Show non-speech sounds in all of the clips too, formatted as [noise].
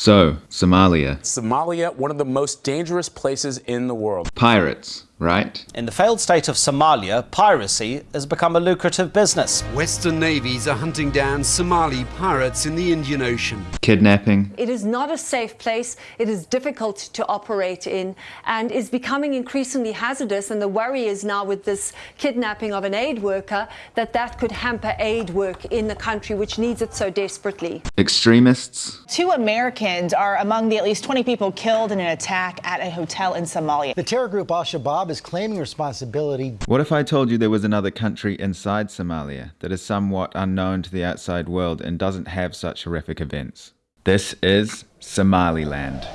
So, Somalia. Somalia, one of the most dangerous places in the world. Pirates, right? In the failed state of Somalia, piracy has become a lucrative business. Western navies are hunting down Somali pirates in the Indian Ocean. Kidnapping. It is not a safe place. It is difficult to operate in and is becoming increasingly hazardous. And the worry is now with this kidnapping of an aid worker that that could hamper aid work in the country, which needs it so desperately. Extremists. Two Americans are among the at least 20 people killed in an attack at a hotel in Somalia. The terror group Al Shabaab is claiming responsibility. What if I told you there was another country inside Somalia that is somewhat unknown to the outside world and doesn't have such horrific events? This is Somaliland.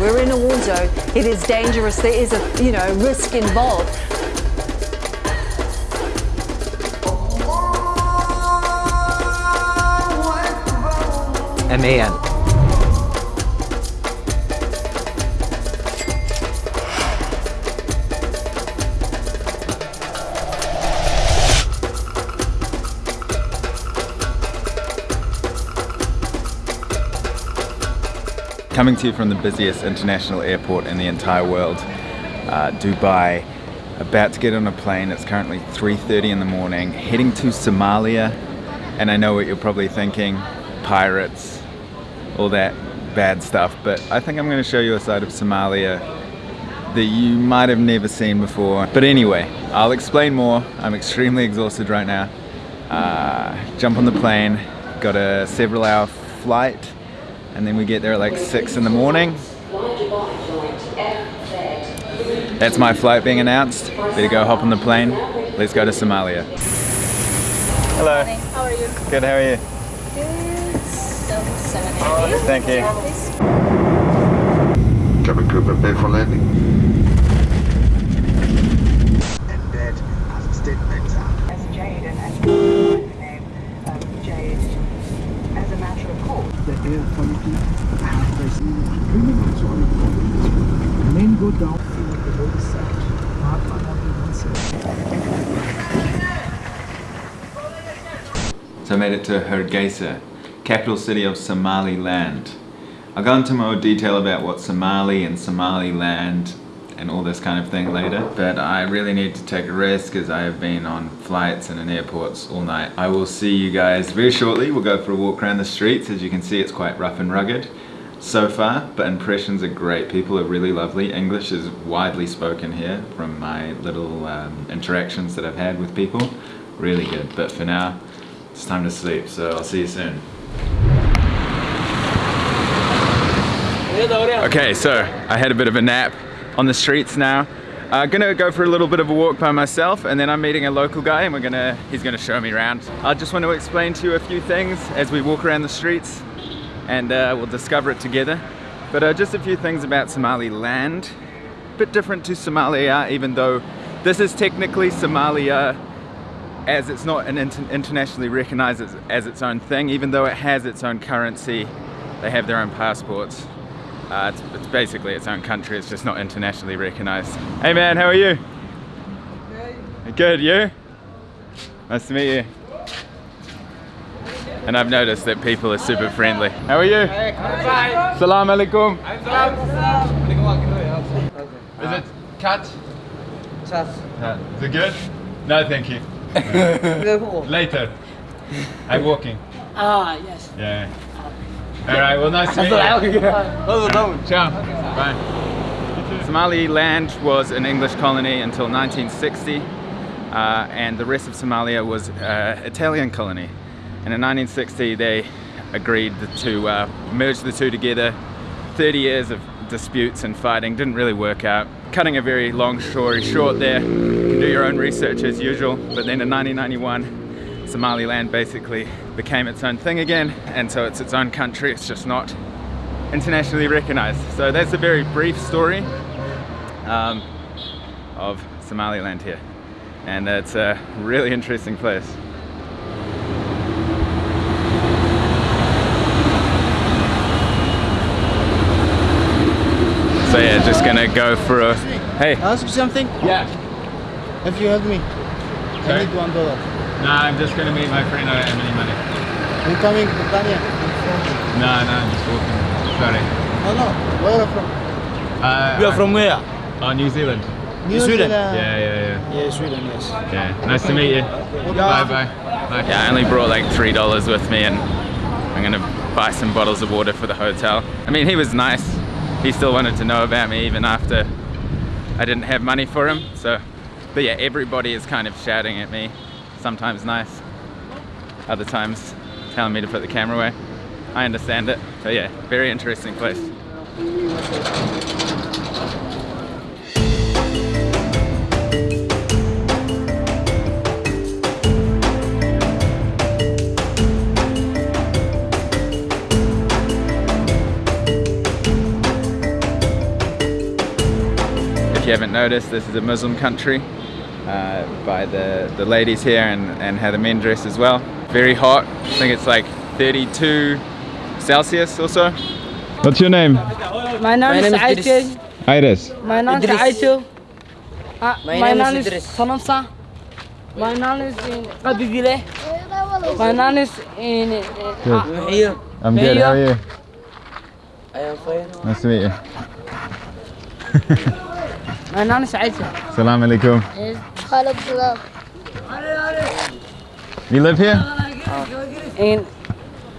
We're in a war zone. It is dangerous. There is a, you know, risk involved. MAN. Coming to you from the busiest international airport in the entire world, uh, Dubai. About to get on a plane, it's currently 3.30 in the morning, heading to Somalia. And I know what you're probably thinking, pirates, all that bad stuff. But I think I'm gonna show you a side of Somalia that you might have never seen before. But anyway, I'll explain more. I'm extremely exhausted right now. Uh, jump on the plane, got a several hour flight and then we get there at like 6 in the morning. That's my flight being announced. Better go hop on the plane. Let's go to Somalia. Hello. How are you? Good, how are you? Good. So, seven Thank you. Cabin crew prepare for landing. Embed as a statement. As Jade and as the name of Jade as a matter of course. The air quality Men go down So I made it to Hargeisa, capital city of Somaliland. I'll go into more detail about what Somali and Somaliland and all this kind of thing later, but I really need to take a rest because I have been on flights and in airports all night. I will see you guys very shortly. We'll go for a walk around the streets. As you can see, it's quite rough and rugged so far, but impressions are great. People are really lovely. English is widely spoken here from my little um, interactions that I've had with people. Really good, but for now, it's time to sleep, so I'll see you soon. Okay, so I had a bit of a nap on the streets now. Uh, gonna go for a little bit of a walk by myself and then I'm meeting a local guy and we're gonna he's gonna show me around. I just want to explain to you a few things as we walk around the streets and uh, we'll discover it together. But uh, just a few things about Somaliland. A bit different to Somalia even though this is technically Somalia as it's not an inter internationally recognized as, as its own thing even though it has its own currency. They have their own passports. Uh, it's, it's, basically its own country, it's just not internationally recognized. Hey man, how are you? Hey. Good, you? Nice to meet you. And I've noticed that people are super friendly. How are you? Hey, Salam alaikum. Is it cut? Uh, is it good? No, thank you. [laughs] Later. I'm walking. Ah, yes. Yeah. All right, well, nice to meet you. Ciao. Bye. Somaliland was an English colony until 1960, uh, and the rest of Somalia was uh, Italian colony. And in 1960, they agreed to uh, merge the two together. 30 years of disputes and fighting didn't really work out. Cutting a very long story short there, you can do your own research as usual, but then in 1991, Somaliland basically became its own thing again and so it's its own country it's just not internationally recognized so that's a very brief story um, of Somaliland here and it's a really interesting place So yeah, just gonna go for a. Hey. Ask you something? Yeah. If you help me, Sorry? I need one dollar. Nah, I'm just gonna meet my friend. I don't have any money. I'm coming to Tanya. No, no, I'm just walking. Sorry. Oh no, where are you from? Uh, You are from where? Oh, New Zealand. New Sweden. Yeah, yeah, yeah. Yeah, Sweden, yes. Yeah, nice to meet you. Bye, bye. Bye. Yeah, I only brought like three dollars with me, and I'm gonna buy some bottles of water for the hotel. I mean, he was nice. He still wanted to know about me even after I didn't have money for him. So, but yeah, everybody is kind of shouting at me. Sometimes nice, other times telling me to put the camera away. I understand it. So yeah, very interesting place. If you haven't noticed, this is a Muslim country uh, by the, the ladies here and, and how the men dress as well. Very hot. I think it's like 32 Celsius or so. What's your name? My name is Aitel. Iris. My name is Idris. Aitel. Uh, My my name is name is Idris. Sanamsa. My name is in Kabibile. My name is in. Good. Here. I'm good. How are you? I am fine. Nice to meet you. My name is Aitel. [laughs] Salam alaikum. You live here? In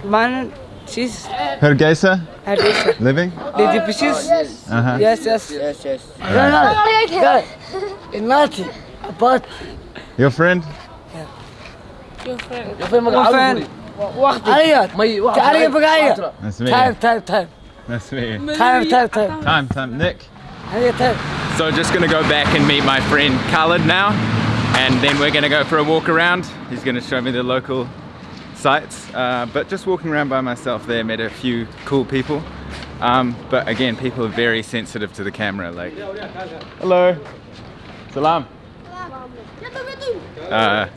man, she's Hargeisa? Hargeisa. Living? Did you pieces? Uh-huh. Yes, yes. Yes, yes. Nati. But Your friend? your friend. عليا تعالي بقايا Nice to meet time you. time time Nice to meet you. time time time Time, time. Nick? عليا time So just gonna go back and meet my friend Khalid now. And then we're gonna go for a walk around. He's gonna show me the local sites. Uh, but just walking around by myself there, met a few cool people. Um, but again, people are very sensitive to the camera. Like, hello, salam. Uh,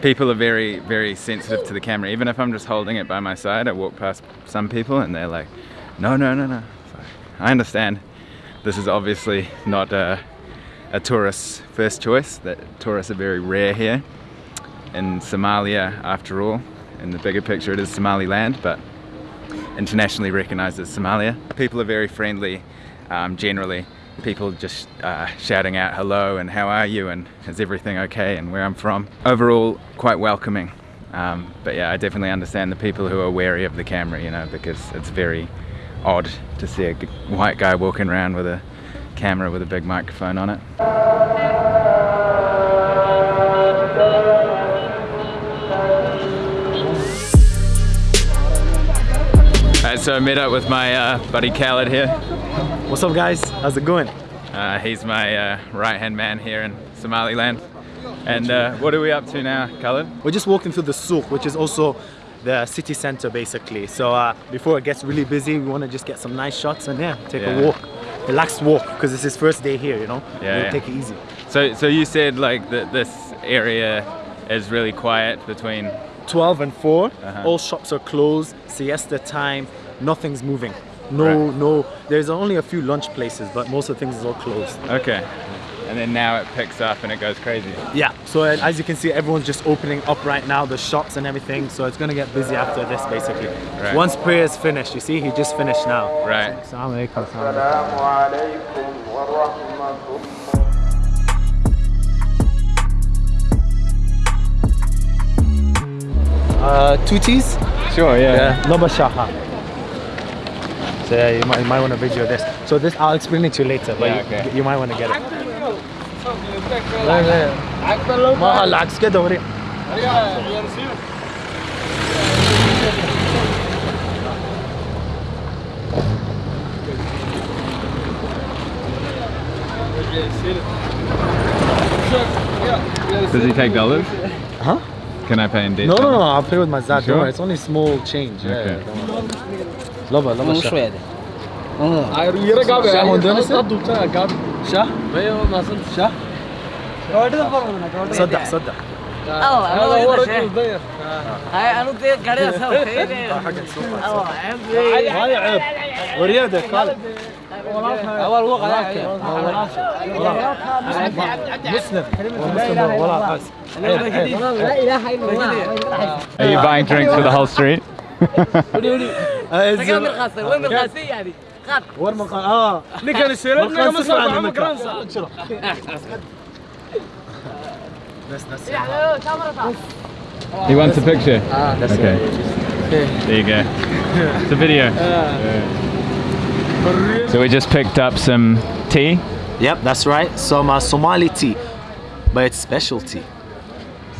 people are very, very sensitive to the camera. Even if I'm just holding it by my side, I walk past some people and they're like, no, no, no, no. I understand. This is obviously not a, a tourist's first choice. That tourists are very rare here in Somalia, after all. In the bigger picture, it is Somaliland, but internationally recognized as Somalia. People are very friendly um, generally. People just uh, shouting out hello and how are you and is everything okay and where I'm from. Overall, quite welcoming. Um, but yeah, I definitely understand the people who are wary of the camera, you know, because it's very odd to see a white guy walking around with a camera with a big microphone on it. Alright, so I met up with my uh, buddy Khalid here. What's up guys? How's it going? Uh, he's my uh, right-hand man here in Somaliland. And uh, what are we up to now, Khalid? We're just walking through the souk, which is also the city center basically. So uh, before it gets really busy, we want to just get some nice shots and yeah, take Yeah. a walk. Relaxed walk, because it's his first day here, you know? Yeah, yeah. take it easy. So, so you said like that this area is really quiet between 12 and 4, Uh-huh. all shops are closed, siesta time, nothing's moving. No, Right. no, there's only a few lunch places, but most of the things is all closed. Okay. And then now it picks up and it goes crazy. Yeah, so as you can see, everyone's just opening up right now, the shops and everything, so it's gonna get busy after this basically. Right. Once prayer is finished, you see, he just finished now. Right. Assalamu alaikum. assalamu alaikum. Uh, two teas? Sure, yeah. Yeah, Loba Shaha. So yeah, you might, you might want to video this. So this, I'll explain it to you later, but Yeah, you, you might want to get it. Does he take dollars? Huh? Can I pay in dirham? No, no, no. I'll pay with my Zaad. Sure? It's only small change. Okay. صدق صدق. الله هو رجل ضيف هاي أنا ضيف قاعد أسوي حق السوق هاي عيب. وريادك اول وقع مسلم. Are you buying drinks for the whole street? آه، وين من القاسي وين من القاسي يعني خط. وين من القاسي آه. اللي كان يسير لك مسلم عمك رانسا baxo ma garanaysaa He wants a picture. okay. There you go. [laughs] It's a video. So we just picked up some tea. Yep, that's right. Some uh, Somali tea, but it's specialty.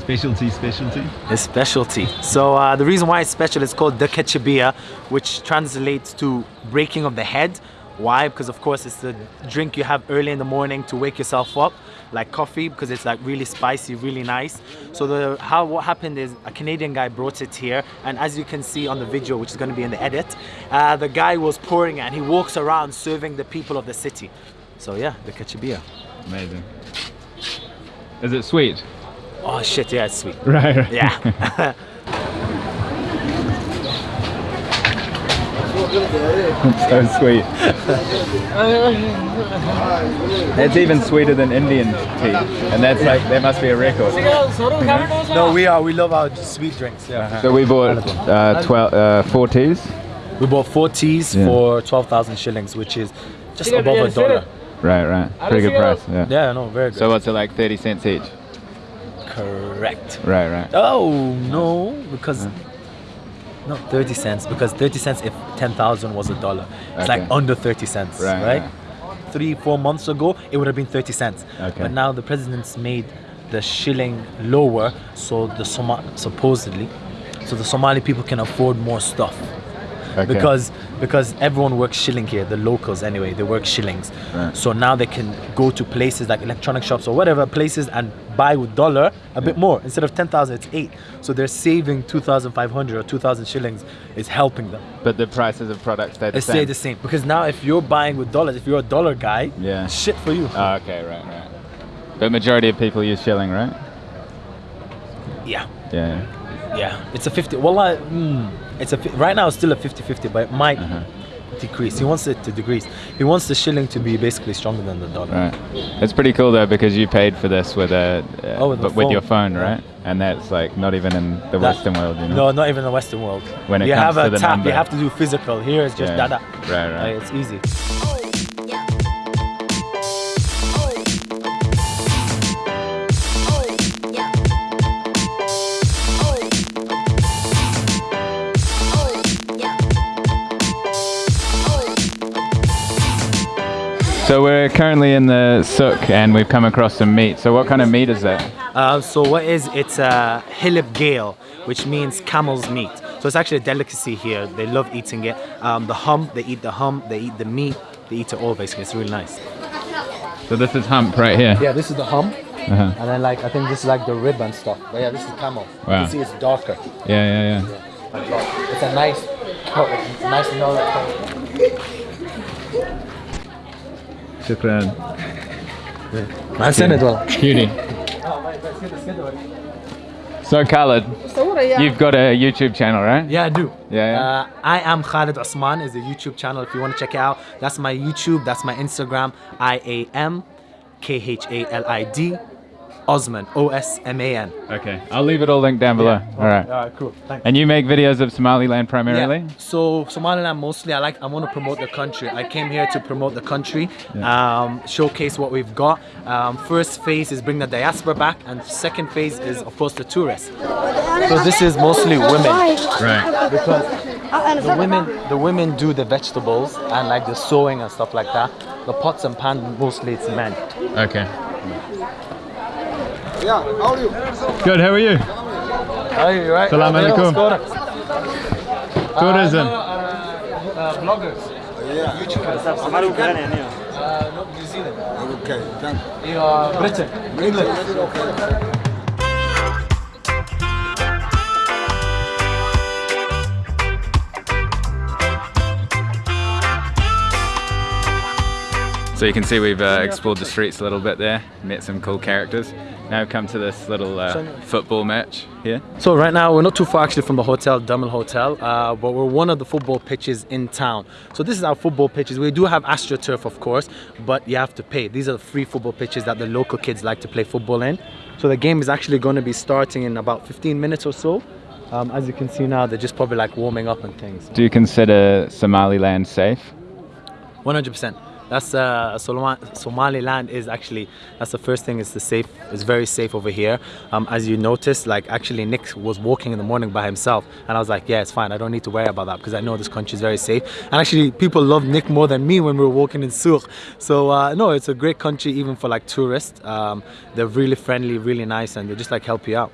Specialty, specialty. It's specialty. So uh, the reason why it's special is called the kechabia, which translates to breaking of the head. Why? Because of course it's the drink you have early in the morning to wake yourself up, like coffee, because it's like really spicy, really nice. So the how what happened is a Canadian guy brought it here, and as you can see on the video, which is going to be in the edit, uh, the guy was pouring it, and he walks around serving the people of the city. So yeah, the kechabia. Amazing. Is it sweet? Oh shit, yeah, it's sweet. Right. right. Yeah. [laughs] [laughs] [laughs] so sweet. It's even sweeter than Indian tea, and that's like there must be a record. no, we are. We love our sweet drinks. Yeah. So we bought uh, 12, uh, four teas. We bought four teas Yeah. for 12,000 shillings, which is just above a dollar. Right, right. Pretty good price. Yeah. Yeah, no, very good. So what's it like? 30 cents each. Correct. Right, right. Oh, no, because. No, 30 cents, because 30 cents if 10,000 was a dollar. It's like under 30 cents, Right, right? right. Three, four months ago, it would have been 30 cents. Okay. But now the president's made the shilling lower, so the Soma- supposedly, so the Somali people can afford more stuff. Okay. because because everyone works shilling here the locals anyway they work shillings Right. so now they can go to places like electronic shops or whatever places and buy with dollar a bit more instead of 10,000 it's 8 so they're saving 2,500 or 2,000 shillings is helping them But the prices of products stay the they same. stay the same because now if you're buying with dollars if you're a dollar guy Yeah. shit for you Oh, okay, right, right. But majority of people use shilling, right? yeah Yeah. yeah it's a 50 well I, mm, it's a right now it's still a 50-50 but it might Uh-huh. decrease he wants it to decrease he wants the shilling to be basically stronger than the dollar Right. It's pretty cool though because you paid for this with a uh, Oh, with but with your phone. right? And that's like not even in the That- Western world, you know. No, not even the Western world. When it you comes have to a the tap, number. you have to do physical. Here it's just Yeah. dada. Right, right. Like, it's easy. So we're currently in the souk and we've come across some meat. So what kind of meat is that? Uh, so what is it's a hilib geel, which means camel's meat. So it's actually a delicacy here. They love eating it. Um, the hum, they eat the hum, they eat the meat, they eat it all basically. It's really nice. So this is hump right here. Yeah, this is the hum, Uh-huh. and then like I think this is like the rib and stuff. But yeah, this is camel. You Wow. can see it's darker. Yeah, yeah, yeah. It's a nice, nice milk. Shukran. Man, send it well. Cutie. So Khalid, you've got a YouTube channel, right? Yeah, I do. Yeah, yeah. Uh, I am Khalid Osman is the YouTube channel if you want to check it out. That's my YouTube, that's my Instagram. I A M K H A L I D Osman O S M A N. Okay, I'll leave it all linked down below. All right. All right, cool. Thanks. And you make videos of Somaliland primarily? Yeah. So Somaliland mostly I like I want to promote the country. I came here to promote the country, um, showcase what we've got. Um, first phase is bring the diaspora back and second phase is of course the tourists. So this is mostly women. Right. Because the women the women do the vegetables and like the sewing and stuff like that. The pots and pans mostly it's men. Okay. Yeah, how are you? Good, how are you? How Are you right? Salam Yeah, alaikum. what's Tourism. Uh, bloggers. Yeah. YouTubers. Uh, no, New Zealand. Okay, thank You are Britain. England. So you can see we've uh, explored the streets a little bit there, met some cool characters. Now we've come to this little uh, football match here. So right now we're not too far actually from the hotel, Dummel Hotel, uh, but we're one of the football pitches in town. So this is our football pitches. We do have AstroTurf of course, but you have to pay. These are the free football pitches that the local kids like to play football in. So the game is actually going to be starting in about 15 minutes or so. Um, as you can see now, they're just probably like warming up and things. Do you consider Somaliland safe? 100%. That's uh, Somaliland is actually that's the first thing. It's the safe. It's very safe over here. Um, as you noticed, like actually Nick was walking in the morning by himself, and I was like, yeah, it's fine. I don't need to worry about that because I know this country is very safe. And actually, people love Nick more than me when we were walking in Souk. So uh, no, it's a great country even for like tourists. Um, they're really friendly, really nice, and they just like help you out.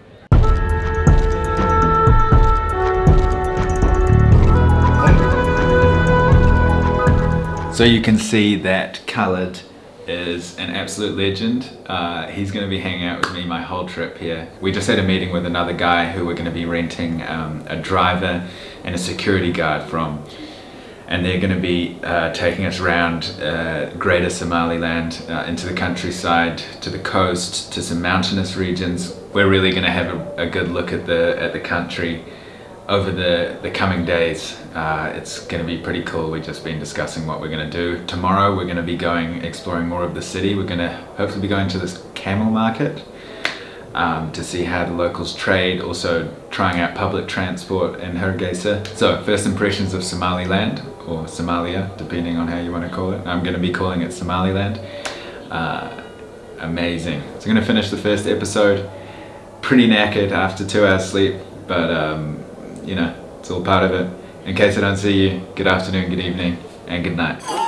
So you can see that Khalid is an absolute legend. Uh, he's going to be hanging out with me my whole trip here. We just had a meeting with another guy who we're going to be renting um, a driver and a security guard from. And they're going to be uh, taking us around uh, greater Somaliland, uh, into the countryside, to the coast, to some mountainous regions. We're really going to have a, a good look at the, at the country over the, the coming days. Uh, it's going to be pretty cool. We've just been discussing what we're going to do. Tomorrow we're going to be going exploring more of the city. We're going to hopefully be going to this camel market um, to see how the locals trade, also trying out public transport in Hargeisa. So first impressions of Somaliland or Somalia, depending on how you want to call it. I'm going to be calling it Somaliland. Uh, amazing. So I'm going to finish the first episode pretty knackered after two hours sleep, but um, you know, it's all part of it. In case I don't see you, good afternoon, good evening, and good night.